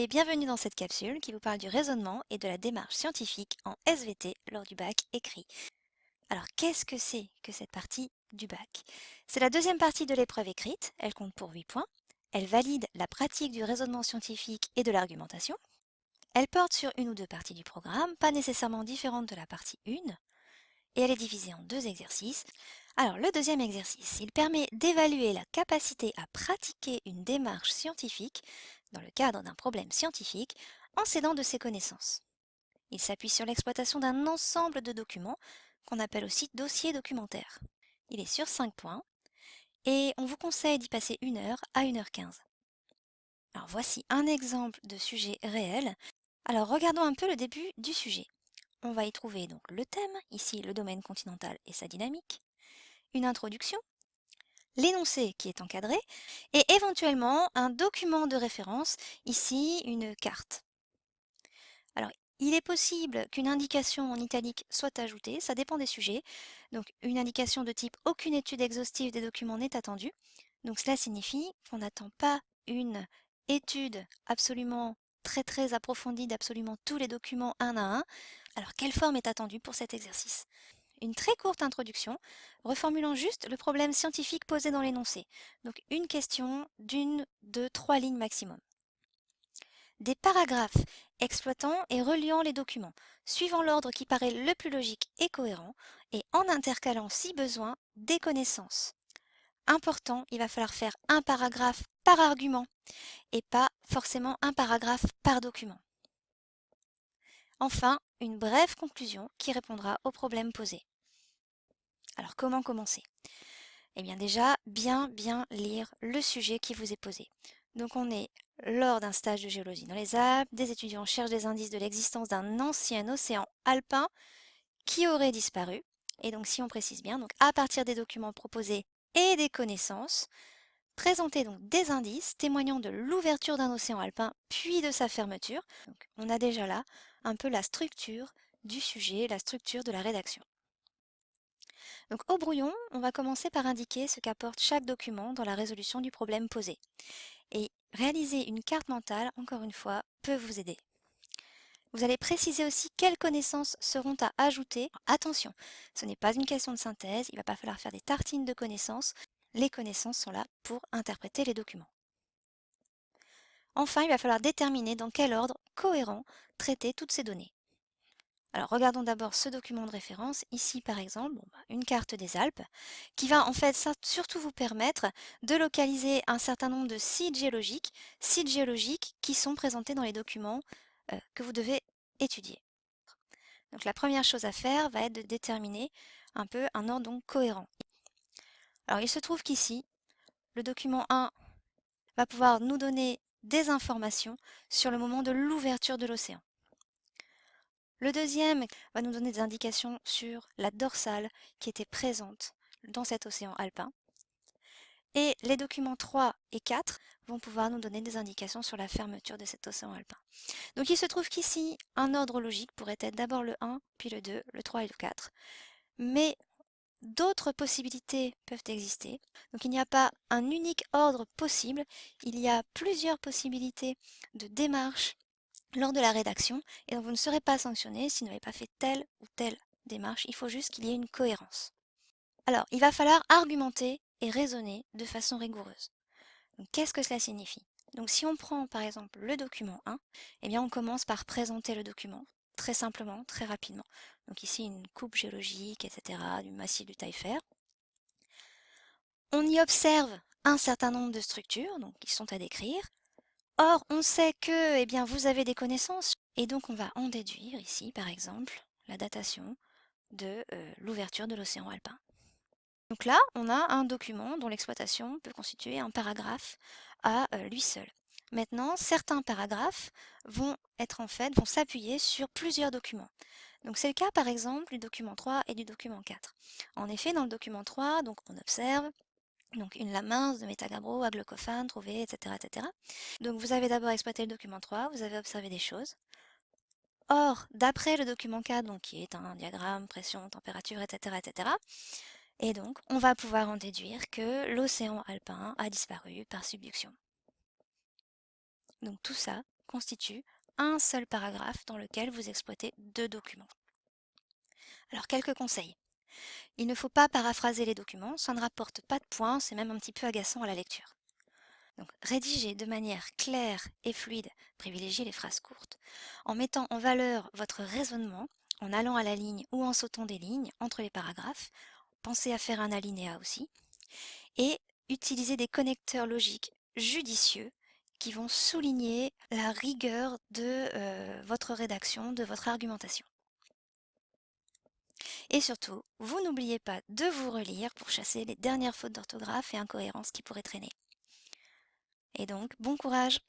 et bienvenue dans cette capsule qui vous parle du raisonnement et de la démarche scientifique en SVT lors du bac écrit. Alors qu'est-ce que c'est que cette partie du bac? C'est la deuxième partie de l'épreuve écrite, elle compte pour 8 points. Elle valide la pratique du raisonnement scientifique et de l'argumentation. Elle porte sur une ou deux parties du programme, pas nécessairement différentes de la partie 1, et elle est divisée en deux exercices. Alors le deuxième exercice, il permet d'évaluer la capacité à pratiquer une démarche scientifique dans le cadre d'un problème scientifique en s'aidant de ses connaissances. Il s'appuie sur l'exploitation d'un ensemble de documents qu'on appelle aussi dossier documentaire. Il est sur 5 points et on vous conseille d'y passer 1 heure à 1h15. Alors voici un exemple de sujet réel. Alors regardons un peu le début du sujet. On va y trouver donc le thème, ici le domaine continental et sa dynamique, une introduction, l'énoncé qui est encadré, et éventuellement un document de référence, ici une carte. Alors, il est possible qu'une indication en italique soit ajoutée, ça dépend des sujets. Donc, une indication de type « aucune étude exhaustive des documents n'est attendue ». Donc, cela signifie qu'on n'attend pas une étude absolument très très approfondie d'absolument tous les documents un à un. Alors, quelle forme est attendue pour cet exercice? Une très courte introduction, reformulant juste le problème scientifique posé dans l'énoncé. Donc une question d'une, deux, trois lignes maximum. Des paragraphes exploitant et reliant les documents, suivant l'ordre qui paraît le plus logique et cohérent, et en intercalant si besoin des connaissances. Important, il va falloir faire un paragraphe par argument, et pas forcément un paragraphe par document. Enfin, une brève conclusion qui répondra aux problèmes posés. Alors comment commencer? Eh bien déjà, bien bien lire le sujet qui vous est posé. Donc on est lors d'un stage de géologie dans les Alpes, des étudiants cherchent des indices de l'existence d'un ancien océan alpin qui aurait disparu. Et donc si on précise bien, donc à partir des documents proposés et des connaissances, présenter donc des indices témoignant de l'ouverture d'un océan alpin puis de sa fermeture. Donc on a déjà là un peu la structure du sujet, la structure de la rédaction. Donc au brouillon, on va commencer par indiquer ce qu'apporte chaque document dans la résolution du problème posé. Et réaliser une carte mentale, encore une fois, peut vous aider. Vous allez préciser aussi quelles connaissances seront à ajouter. Attention, ce n'est pas une question de synthèse, il ne va pas falloir faire des tartines de connaissances. Les connaissances sont là pour interpréter les documents. Enfin, il va falloir déterminer dans quel ordre cohérent traiter toutes ces données. Alors regardons d'abord ce document de référence, ici par exemple, bah, une carte des Alpes, qui va en fait surtout vous permettre de localiser un certain nombre de sites géologiques, sites géologiques qui sont présentés dans les documents euh, que vous devez étudier. Donc la première chose à faire va être de déterminer un peu un ordre cohérent. Alors il se trouve qu'ici, le document 1 va pouvoir nous donner des informations sur le moment de l'ouverture de l'océan. Le deuxième va nous donner des indications sur la dorsale qui était présente dans cet océan alpin. Et les documents 3 et 4 vont pouvoir nous donner des indications sur la fermeture de cet océan alpin. Donc il se trouve qu'ici, un ordre logique pourrait être d'abord le 1, puis le 2, le 3 et le 4. Mais d'autres possibilités peuvent exister. Donc il n'y a pas un unique ordre possible, il y a plusieurs possibilités de démarche lors de la rédaction et donc vous ne serez pas sanctionné si vous n'avez pas fait telle ou telle démarche. Il faut juste qu'il y ait une cohérence. Alors, il va falloir argumenter et raisonner de façon rigoureuse. Qu'est-ce que cela signifie? Donc si on prend par exemple le document 1, eh bien on commence par présenter le document très simplement, très rapidement. Donc ici une coupe géologique, etc., du massif du Taillefer. On y observe un certain nombre de structures, qui sont à décrire. Or, on sait que eh bien, vous avez des connaissances, et donc on va en déduire ici, par exemple, la datation de euh, l'ouverture de l'océan alpin. Donc là, on a un document dont l'exploitation peut constituer un paragraphe à euh, lui seul. Maintenant, certains paragraphes vont être en fait, vont s'appuyer sur plusieurs documents. Donc c'est le cas par exemple du document 3 et du document 4. En effet, dans le document 3, donc on observe donc une lame de métagabro, aglocophane, trouvé, etc., etc. Donc vous avez d'abord exploité le document 3, vous avez observé des choses. Or, d'après le document 4, donc qui est un diagramme, pression, température, etc., etc., et donc on va pouvoir en déduire que l'océan alpin a disparu par subduction. Donc tout ça constitue un seul paragraphe dans lequel vous exploitez deux documents. Alors quelques conseils. Il ne faut pas paraphraser les documents, ça ne rapporte pas de points, c'est même un petit peu agaçant à la lecture. Donc rédigez de manière claire et fluide, privilégiez les phrases courtes, en mettant en valeur votre raisonnement, en allant à la ligne ou en sautant des lignes entre les paragraphes, pensez à faire un alinéa aussi, et utilisez des connecteurs logiques judicieux qui vont souligner la rigueur de votre rédaction, de votre argumentation. Et surtout, vous n'oubliez pas de vous relire pour chasser les dernières fautes d'orthographe et incohérences qui pourraient traîner. Et donc, bon courage